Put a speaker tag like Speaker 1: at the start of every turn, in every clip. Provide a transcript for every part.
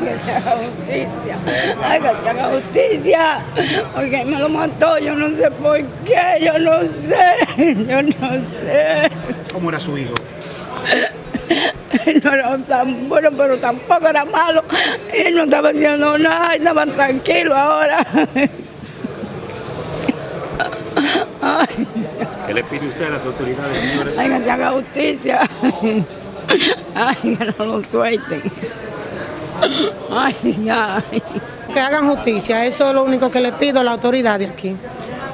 Speaker 1: justicia. Ay, que se haga justicia. Porque me lo mató, yo no sé por qué, yo no sé, yo no sé.
Speaker 2: ¿Cómo era su hijo?
Speaker 1: No era tan bueno, pero tampoco era malo. Él no estaba haciendo nada, estaban tranquilos ahora. Ay,
Speaker 3: ¿Qué le pide usted a las autoridades, señores?
Speaker 1: ay, que se haga justicia. Ay, que no lo suelten. Ay, ay.
Speaker 4: Que hagan justicia, eso es lo único que le pido a la autoridad de aquí.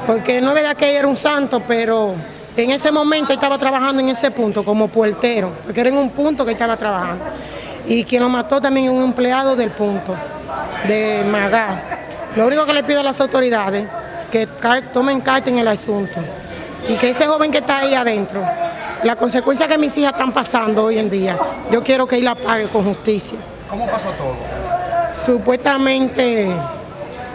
Speaker 4: Porque no es verdad que era un santo, pero en ese momento estaba trabajando en ese punto como puertero, porque era en un punto que estaba trabajando. Y quien lo mató también es un empleado del punto, de Magá. Lo único que le pido a las autoridades que tomen carta en el asunto y que ese joven que está ahí adentro, la consecuencia que mis hijas están pasando hoy en día, yo quiero que él la pague con justicia.
Speaker 2: ¿Cómo pasó todo?
Speaker 4: Supuestamente,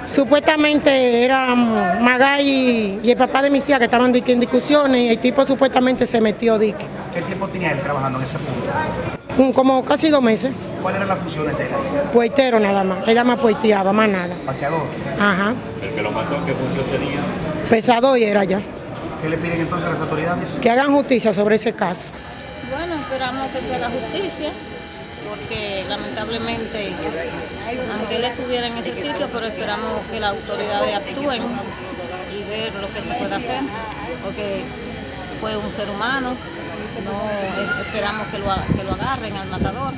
Speaker 4: supuestamente era Magay y, y el papá de mis hijas que estaban en discusiones y el tipo supuestamente se metió dique.
Speaker 2: ¿Qué tiempo tenía él trabajando en ese punto?
Speaker 4: Un- Como casi dos meses,
Speaker 2: ¿Cuáles eran las funciones de él?
Speaker 4: puertero nada más, ella más puerteaba, más nada.
Speaker 2: Parqueador.
Speaker 4: Ajá,
Speaker 3: El que lo mató, ¿qué función tenía?
Speaker 4: pesado y era ya.
Speaker 2: ¿Qué le piden entonces a las autoridades?
Speaker 4: Que hagan justicia sobre ese caso.
Speaker 5: Bueno, esperamos que se haga justicia, porque lamentablemente, aunque él estuviera en ese sitio, pero esperamos que las autoridades actúen y ver lo que se puede hacer, porque fue un ser humano, no esperamos que lo, que lo agarren al matador.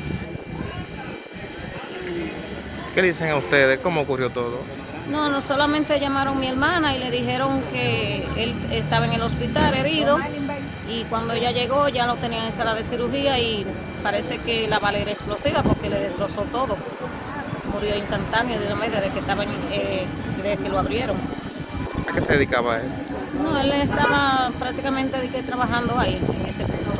Speaker 6: ¿Qué le dicen a ustedes? ¿Cómo ocurrió todo?
Speaker 5: No, no solamente llamaron a mi hermana y le dijeron que él estaba en el hospital herido y cuando ella llegó ya lo tenían en sala de cirugía y parece que la bala era explosiva porque le destrozó todo. Murió instantáneo de una desde que, estaban, eh, desde que lo abrieron.
Speaker 6: ¿A qué se dedicaba él?
Speaker 5: No, él estaba prácticamente trabajando ahí, en ese punto.